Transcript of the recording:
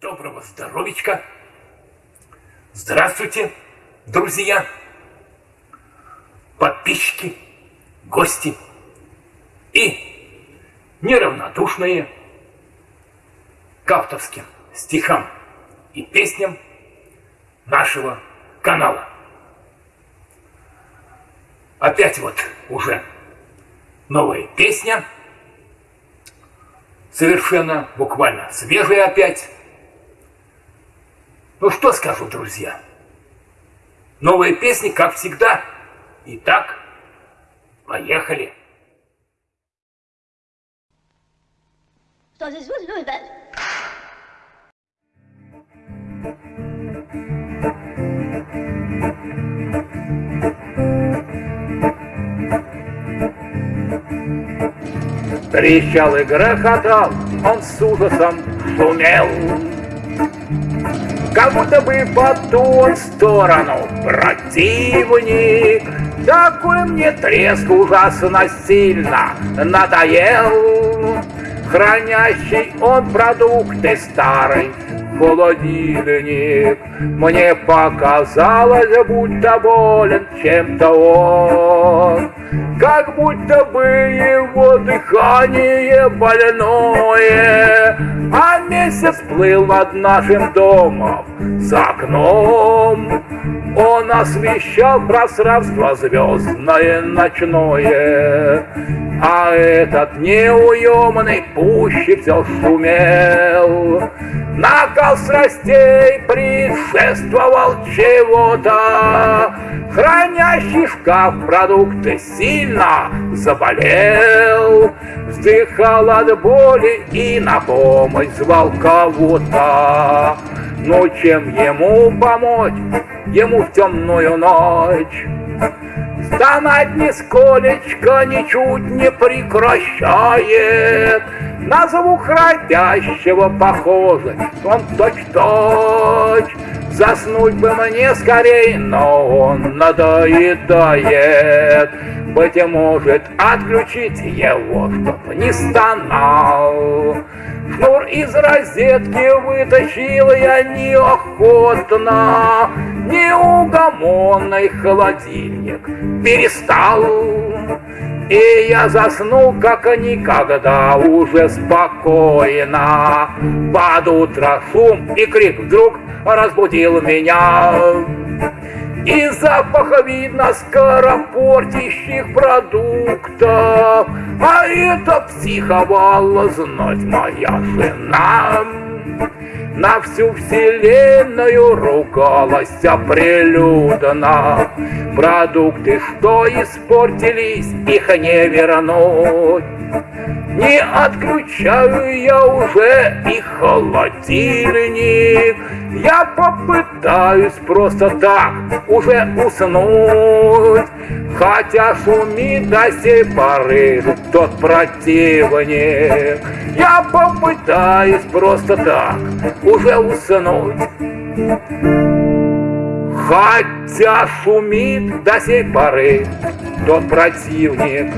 Доброго здоровичка! Здравствуйте, друзья, подписчики, гости и неравнодушные к авторским стихам и песням нашего канала. Опять вот уже новая песня, совершенно буквально свежая опять. Ну что скажу, друзья? Новые песни, как всегда. Итак, поехали. Что здесь? Трещал и грохотал, он с ужасом шумел. Как будто бы по ту сторону противник. Такой мне треск ужасно сильно надоел. Хранящий он продукты старый холодильник. Мне показалось, будто болен чем-то он. Как будто бы его дыхание больное, А месяц плыл над нашим домом за окном. Он освещал пространство звездное ночное, А этот неуемный пуще все шумел. Накал страстей предшествовал чего-то, Хранящий шкаф продукты сильно заболел, Вздыхал от боли и на помощь звал кого-то. Но чем ему помочь, ему в темную ночь? Стонать нисколечко ничуть не прекращает, На звук родящего похоже, он точь-точь. Заснуть бы мне скорей, но он надоедает. Быть может, отключить его, чтоб не стонал. Шнур из розетки вытащил я неохотно, Неугомонный холодильник перестал. И я заснул, как никогда, уже спокойно. Под утро шум и крик вдруг разбудил меня. И запаха видно скоропортящих продуктов, А это психовала знать моя жена. На всю вселенную ругалась прилюдно. Продукты, что испортились, их не вернуть. Не отключаю я уже и холодильник. Я попытаюсь просто так уже уснуть. Хотя шумит до сей поры тот противник. Я попытаюсь просто так уже уснуть. Хотя шумит до сей поры тот противник,